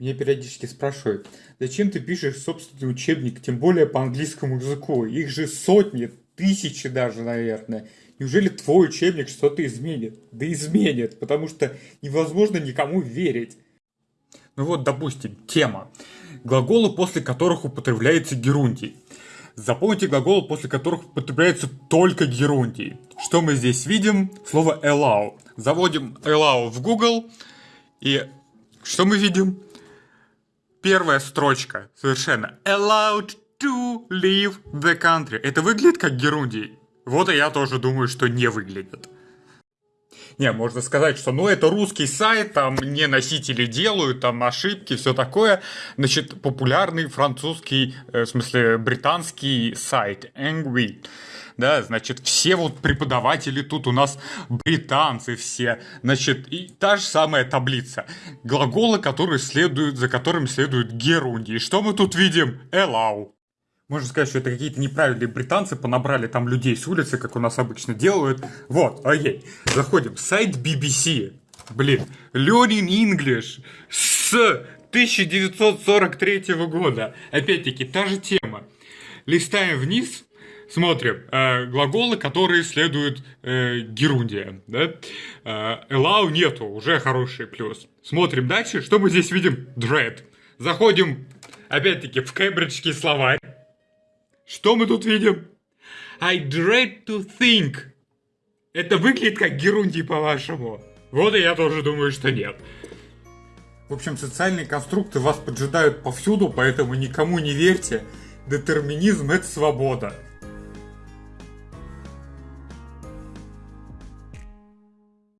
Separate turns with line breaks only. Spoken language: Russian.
Меня периодически спрашивают, зачем ты пишешь собственный учебник, тем более по английскому языку? Их же сотни, тысячи даже, наверное. Неужели твой учебник что-то изменит? Да изменит, потому что невозможно никому верить. Ну вот, допустим, тема. Глаголы, после которых употребляется герундий. Запомните глаголы, после которых употребляется только герундий. Что мы здесь видим? Слово allow. Заводим allow в Google, и что мы видим? Первая строчка совершенно. Allowed to leave the country. Это выглядит как герундий? Вот и я тоже думаю, что не выглядит. Не, можно сказать, что ну это русский сайт, там не носители делают, там ошибки, все такое. Значит, популярный французский, э, в смысле британский сайт Angry да, значит, все вот преподаватели тут у нас британцы все, значит, и та же самая таблица. Глаголы, которые следуют, за которыми следует герундий. Что мы тут видим? Allow. Можно сказать, что это какие-то неправильные британцы понабрали там людей с улицы, как у нас обычно делают. Вот, окей. Заходим. Сайт BBC. Блин. Learning English с 1943 года. Опять-таки, та же тема. Листаем вниз. Смотрим. Э, глаголы, которые следуют э, герундия. Да? Э, allow нету. Уже хороший плюс. Смотрим дальше. Что мы здесь видим? Dread. Заходим, опять-таки, в кембриджский словарь. Что мы тут видим? I dread to think. Это выглядит как герундий, по-вашему? Вот и я тоже думаю, что нет. В общем, социальные конструкты вас поджидают повсюду, поэтому никому не верьте. Детерминизм – это свобода.